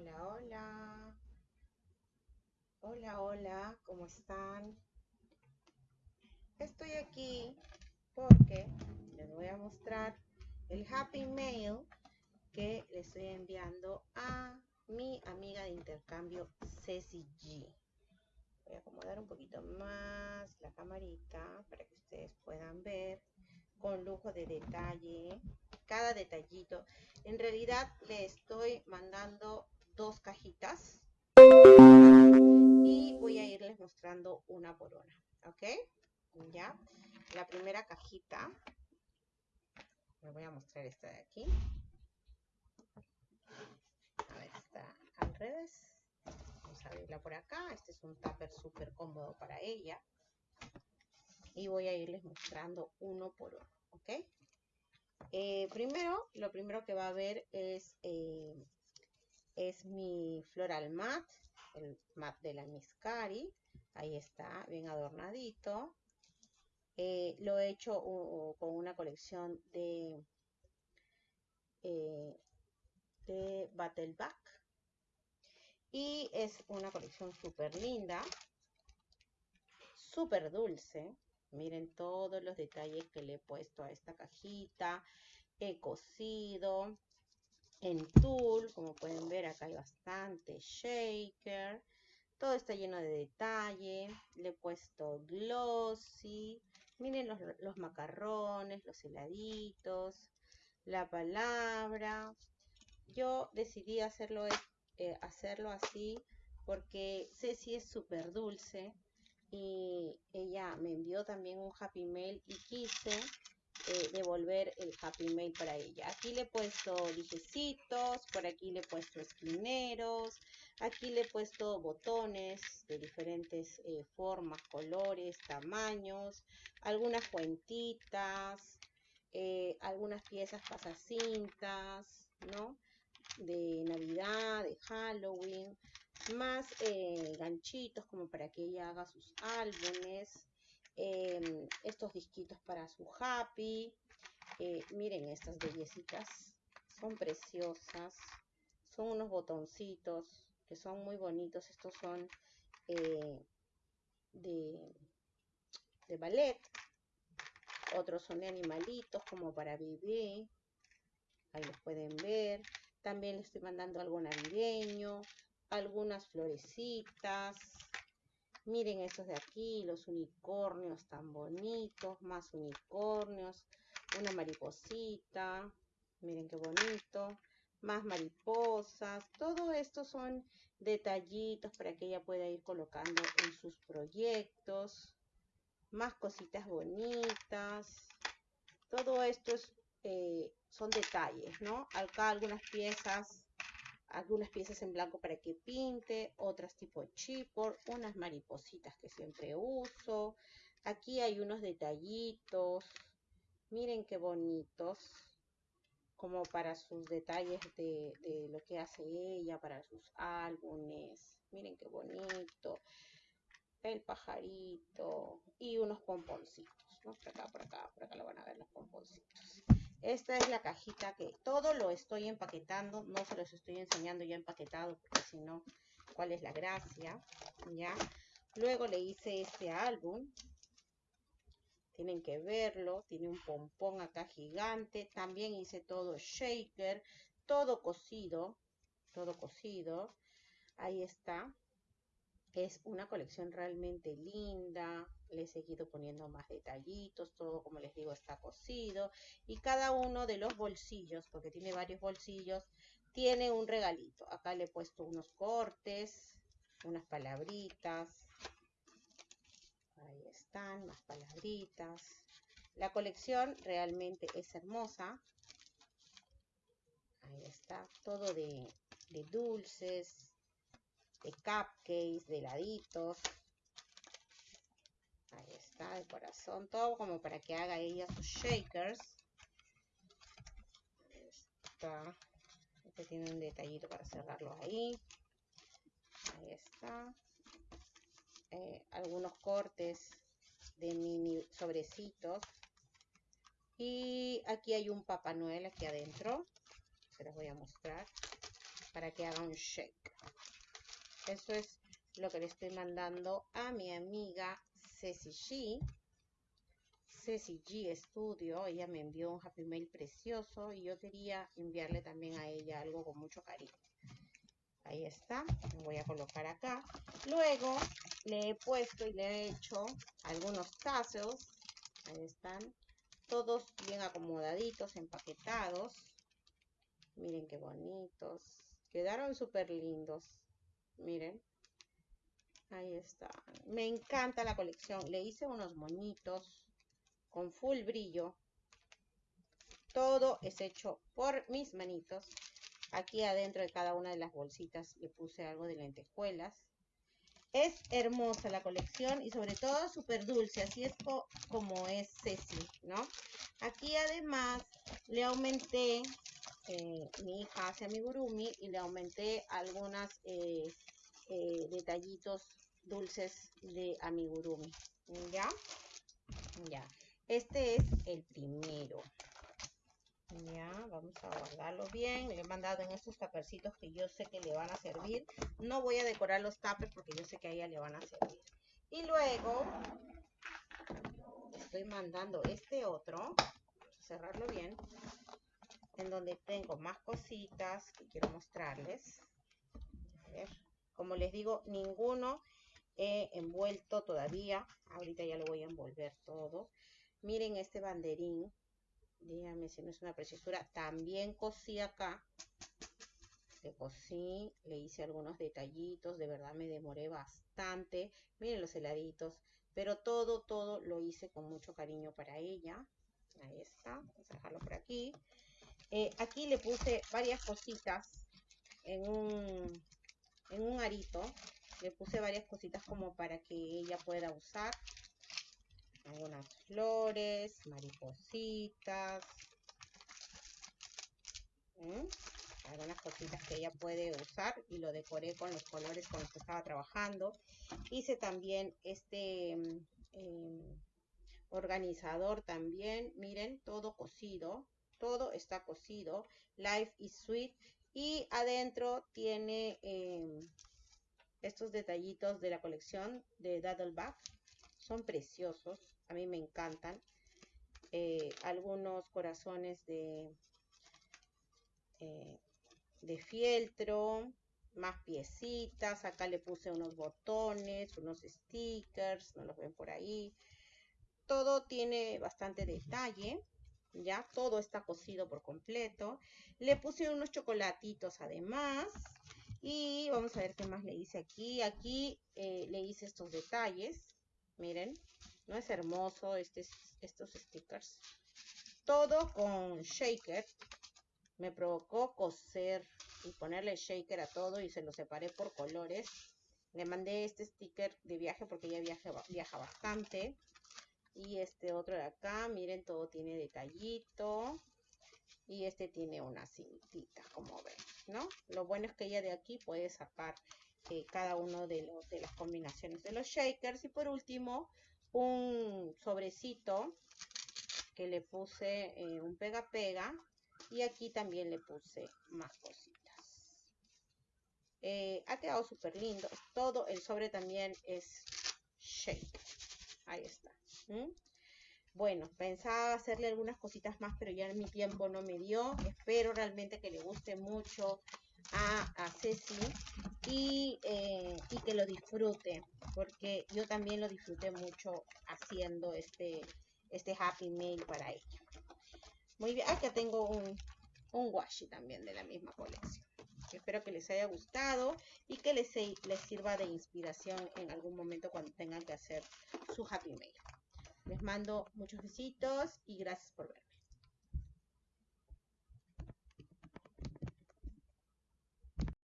Hola, hola. Hola, hola, ¿cómo están? Estoy aquí porque les voy a mostrar el Happy Mail que le estoy enviando a mi amiga de intercambio Ceci G. Voy a acomodar un poquito más la camarita para que ustedes puedan ver con lujo de detalle cada detallito. En realidad le estoy mandando dos cajitas y voy a irles mostrando una por una, ¿ok? Ya, la primera cajita, me voy a mostrar esta de aquí. A ver, está al revés. Vamos a abrirla por acá. Este es un tupper súper cómodo para ella. Y voy a irles mostrando uno por uno, ¿ok? Eh, primero, lo primero que va a ver es, eh, es mi floral mat, el mat de la Miss Cari. Ahí está, bien adornadito. Eh, lo he hecho con una colección de, de Battleback. Y es una colección súper linda, súper dulce. Miren todos los detalles que le he puesto a esta cajita. He cosido en tul, como pueden ver acá hay bastante shaker. Todo está lleno de detalle. Le he puesto glossy. Miren los, macarrones, los heladitos, la palabra. Yo decidí hacerlo, eh, hacerlo así porque Ceci es súper dulce y ella me envió también un happy mail y quise eh, devolver el happy mail para ella. Aquí le he puesto dijecitos, por aquí le he puesto esquineros, aquí le he puesto botones de diferentes eh, formas, colores, tamaños, algunas cuentitas, eh, algunas piezas pasacintas, ¿no? De Navidad, de Halloween más ganchitos como para que ella haga sus álbumes, em, estos disquitos para su happy, eh, miren estas bellecitas, son preciosas, son unos botoncitos que son muy bonitos, estos son eh, de, de ballet, otros son de animalitos como para bebé, ahí los pueden ver, también les estoy mandando algo navideño, algunas florecitas. Miren estos de aquí, los unicornios tan bonitos, más unicornios, una mariposita, miren qué bonito, más mariposas, todo esto son detallitos para que ella pueda ir colocando en sus proyectos, más cositas bonitas, todo esto es, eh, son detalles, ¿no? Acá algunas piezas algunas piezas en blanco para que pinte, otras tipo chipboard, unas maripositas que siempre uso. Aquí hay unos detallitos, miren qué bonitos, como para sus detalles de, lo que hace ella, para sus álbumes. Miren qué bonito. El pajarito y unos pomponcitos, ¿no? Por acá, por acá, por acá lo van a ver los pomponcitos. Esta es la cajita que todo lo estoy empaquetando, no se los estoy enseñando ya empaquetado, porque si no, ¿cuál es la gracia? ¿Ya? Luego le hice este álbum. Tienen que verlo, tiene un pompón acá gigante. También hice todo shaker, todo cosido, todo cosido. Ahí está. Es una colección realmente linda. Le he seguido poniendo más detallitos. Todo, como les digo, está cosido. Y cada uno de los bolsillos, porque tiene varios bolsillos, tiene un regalito. Acá le he puesto unos cortes, unas palabritas. Ahí están, más palabritas. La colección realmente es hermosa. Ahí está, todo de, de dulces, de cupcakes, de heladitos. Ahí está, el corazón, todo como para que haga ella sus shakers. Ahí está. Este tiene un detallito para cerrarlo ahí. Ahí está. Eh, algunos cortes de mini sobrecitos. Y aquí hay un Papá Noel aquí adentro. Se los voy a mostrar. para que haga un shake. Eso es lo que le estoy mandando a mi amiga Ceci G. Ceci G Studio. Ella me envió un Happy Mail precioso y yo quería enviarle también a ella algo con mucho cariño. Ahí está. Lo voy a colocar acá. Luego le he puesto y le he hecho algunos tassels. Ahí están. Todos bien acomodaditos, empaquetados. Miren qué bonitos. Quedaron súper lindos. Miren. Ahí está. Me encanta la colección. Le hice unos moñitos con full brillo. Todo es hecho por mis manitos. Aquí adentro de cada una de las bolsitas le puse algo de lentejuelas. Es hermosa la colección y sobre todo súper dulce, así es como es Ceci, ¿no? Aquí además le aumenté, mi hija amigurumi y le aumenté algunas eh, eh, detallitos dulces de amigurumi, ¿ya? Ya, este es el primero. Ya, vamos a guardarlo bien. Le he mandado en estos tapercitos que yo sé que le van a servir. No voy a decorar los tapers porque yo sé que a ella le van a servir. Y luego estoy mandando este otro. Cerrarlo bien. Donde tengo más cositas que quiero mostrarles. Como les digo, ninguno he envuelto todavía. Ahorita ya lo voy a envolver todo. Miren este banderín dígame si no es una preciosura. También cosí acá. Le cosí, le hice algunos detallitos. De verdad me demoré bastante. Miren los heladitos. Pero todo, todo lo hice con mucho cariño para ella. Ahí está. Vamos a dejarlo por aquí. Eh, aquí le puse varias cositas en un, en un arito. Le puse varias cositas como para que ella pueda usar. Algunas flores, maripositas, algunas cositas que ella puede usar y lo decoré con los colores con los que estaba trabajando. Hice también este em, organizador también, miren, todo cosido, todo está cosido, Life is Sweet y adentro tiene em, estos detallitos de la colección de Daddleback son preciosos, a mí me encantan. Eh, algunos corazones eh, de fieltro, más piecitas, acá le puse unos botones, unos stickers, no los ven por ahí. Todo tiene bastante detalle, ya todo está cosido por completo. Le puse unos chocolatitos además. Y vamos a ver qué más le hice aquí. Aquí eh, le hice estos detalles. Miren, ¿no es hermoso este, estos stickers? Todo con shaker. Me provocó coser y ponerle shaker a todo y se lo separé por colores. Le mandé este sticker de viaje porque ella viaja, viaja bastante. Y este otro de acá, miren, todo tiene detallito. Y este tiene una cintita, como ven, ¿no? Lo bueno es que ella de aquí puede sacar cada uno de, los, de las combinaciones de los shakers. Y por último, un sobrecito que le puse eh, un pega-pega. Y aquí también le puse más cositas. Eh, ha quedado súper lindo. Todo el sobre también es shake. Ahí está. Bueno, pensaba hacerle algunas cositas más, pero ya mi tiempo no me dio. Espero realmente que le guste mucho a, Ceci eh, y, que lo disfrute, porque yo también lo disfruté mucho haciendo este, este Happy Mail para ella. Muy bien, acá tengo un, un washi también de la misma colección. Espero que les haya gustado y que les, les sirva de inspiración en algún momento cuando tengan que hacer su Happy Mail. Les mando muchos besitos y gracias por ver.